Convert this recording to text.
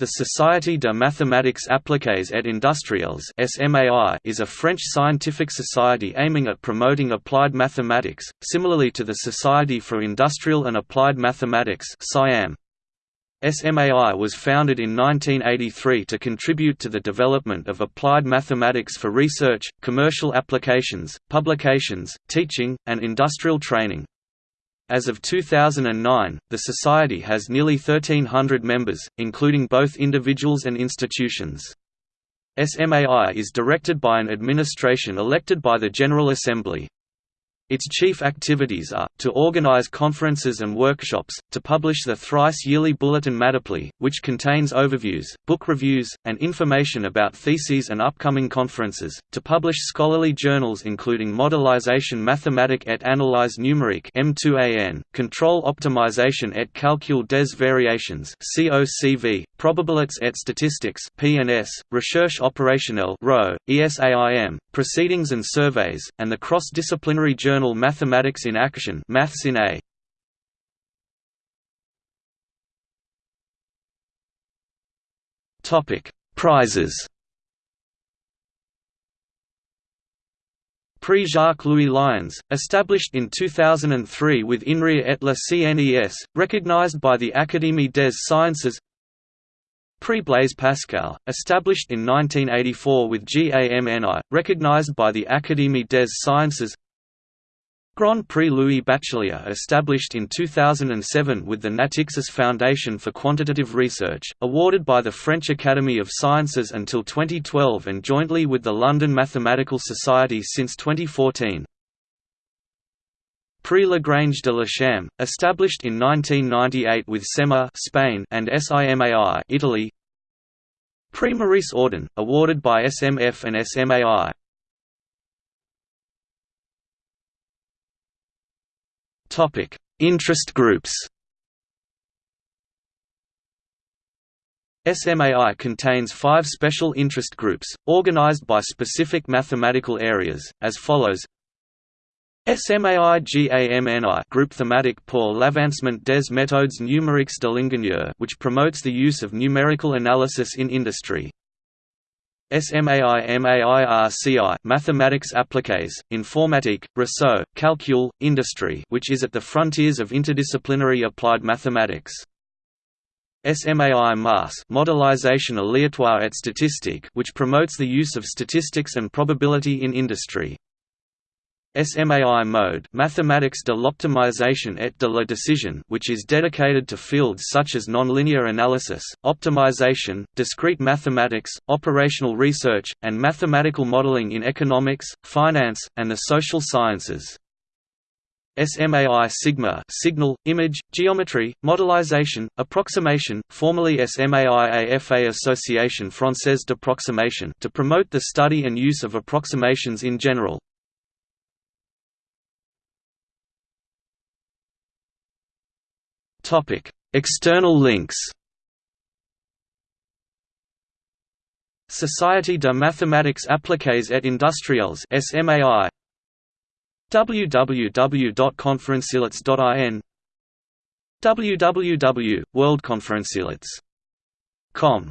The Société de Mathématiques Appliquées et Industrielles is a French scientific society aiming at promoting applied mathematics, similarly to the Society for Industrial and Applied Mathematics SMAI was founded in 1983 to contribute to the development of applied mathematics for research, commercial applications, publications, teaching, and industrial training. As of 2009, the Society has nearly 1,300 members, including both individuals and institutions. SMAI is directed by an administration elected by the General Assembly. Its chief activities are, to organize conferences and workshops, to publish the thrice-yearly bulletin Matapli, which contains overviews, book reviews, and information about theses and upcoming conferences, to publish scholarly journals including Modélisation mathématique et analyse numérique M2AN, Control optimization et calcul des variations COCV, Probabilités et statistics PNS, Recherche opérationnelle RO, ESAIM, Proceedings and Surveys, and the cross-disciplinary journal Mathematics in Action Maths in A. Topic: Prizes. Prix Jacques-Louis Lions, established in 2003 with INRIA et la CNES, recognized by the Académie des Sciences Prix Blaise Pascal, established in 1984 with GAMNI, recognized by the Académie des Sciences Grand Prix Louis Bachelier established in 2007 with the Natixis Foundation for Quantitative Research, awarded by the French Academy of Sciences until 2012 and jointly with the London Mathematical Society since 2014. Prix Lagrange de l'ICIAM, established in 1998 with SEMA Spain and SIMAI Italy. Prix Maurice Audin, awarded by SMF and SMAI. Topic: Interest groups. SMAI contains five special interest groups, organized by specific mathematical areas, as follows SMAI-GAMNI Group thematic pour l'avancement des méthodes numériques de l'ingénieur which promotes the use of numerical analysis in industry. SMAI-MAIRCI Mathematics appliquées, informatique, réseau, calcul, industry which is at the frontiers of interdisciplinary applied mathematics. SMAI MAS Modélisation aléatoire et statistique which promotes the use of statistics and probability in industry. SMAI mode Mathematics de l'optimisation et de la décision which is dedicated to fields such as nonlinear analysis, optimization, discrete mathematics, operational research, and mathematical modeling in economics, finance, and the social sciences. SMAI sigma signal, image, geometry, modelization, approximation, formerly SMAI AFA Association Française d'Approximation to promote the study and use of approximations in general. External links. Société de mathématiques appliquées et industrielles (SMAI). www.conferencielets.in www.worldconferencielets.com